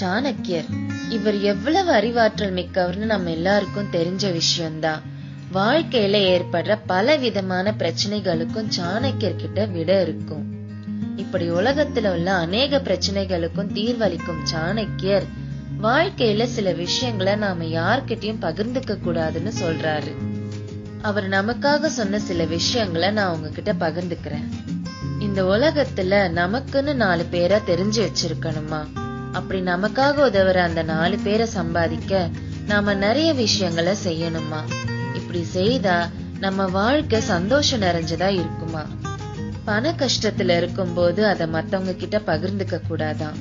சாணக்கியர். இவர் எவ்வளவு அறிவாற்றல் மிக்கவர்னு நம்ம எல்லாருக்கும் தெரிஞ்ச விஷயம்தான். வாழ்க்கையில ஏற்படுற பல விதமான பிரச்சனைகளுக்கும் சாணக்கியர் கிட்ட விட இருக்கும். இப்படி உலகத்துல உள்ள அநேக பிரச்சனைகளுக்கும் தீர்வளிக்கும் சாணக்கியர் வாழ்க்கையில சில விஷயங்களை நாம யார்கிட்டயும் பகிர்ந்துக்க கூடாதுன்னு சொல்றாரு. அவர் நமக்காக சொன்ன சில விஷயங்களை நான் உங்ககிட்ட பகிர்ந்துக்கிறேன். இந்த உலகத்துல நமக்குன்னு நாலு பேரா தெரிஞ்சு வச்சிருக்கணுமா? அப்படி நமக்காக உதவுற அந்த நாலு பேரை சம்பாதிக்க நாம நிறைய விஷயங்களை செய்யணுமா இப்படி செய்தா நம்ம வாழ்க்கை சந்தோஷம் நிறைஞ்சதா இருக்குமா? பண கஷ்டத்துல இருக்கும்போது அத மத்தவங்க கிட்ட பகிர்ந்துக்க கூடாதாம்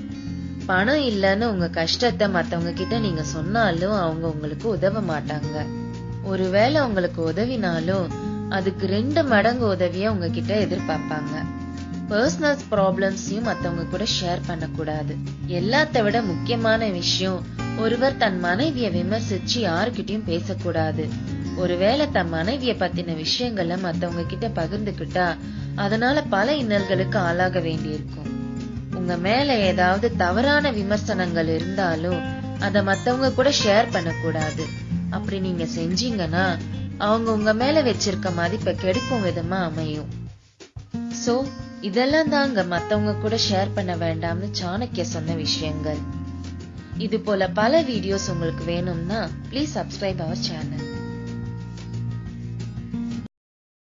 பணம் இல்லைன்னு உங்க கஷ்டத்தை மத்தவங்க கிட்ட நீங்க சொன்னாலும் அவங்க உங்களுக்கு உதவ மாட்டாங்க. ஒருவேளை உங்களுக்கு உதவினாலும் அதுக்கு ரெண்டு மடங்கு உதவிய உங்ககிட்ட எதிர்பார்ப்பாங்க. பர்சனல் ப்ராப்ளம்ஸையும் மத்தவங்க கூட ஷேர் பண்ணக்கூடாது. எல்லாத்த விட முக்கியமான விஷயம் ஒருவர் தன் மனைவிய விமர்சிச்சு யாருக்கிட்டயும் பேசக்கூடாது. ஒருவேளை தன் மனைவிய பத்தின விஷயங்களை மத்தவங்க கிட்ட பகிர்ந்துக்கிட்டா அதனால பல இன்னல்களுக்கு ஆளாக வேண்டியிருக்கும். உங்க மேல ஏதாவது தவறான விமர்சனங்கள் இருந்தாலும் அத மத்தவங்க கூட ஷேர் பண்ணக்கூடாது. அப்படி நீங்க செஞ்சீங்கன்னா அவங்க உங்க மேல வச்சிருக்க மதிப்பை கெடுக்கும் விதமா அமையும். சோ இதெல்லாம் தாங்க மத்தவங்க கூட ஷேர் பண்ண வேண்டாம்னு சாணக்கிய சொன்ன விஷயங்கள். இது போல பல வீடியோஸ் உங்களுக்கு வேணும்னா ப்ளீஸ் சப்ஸ்கிரைப் அவர் சேனல்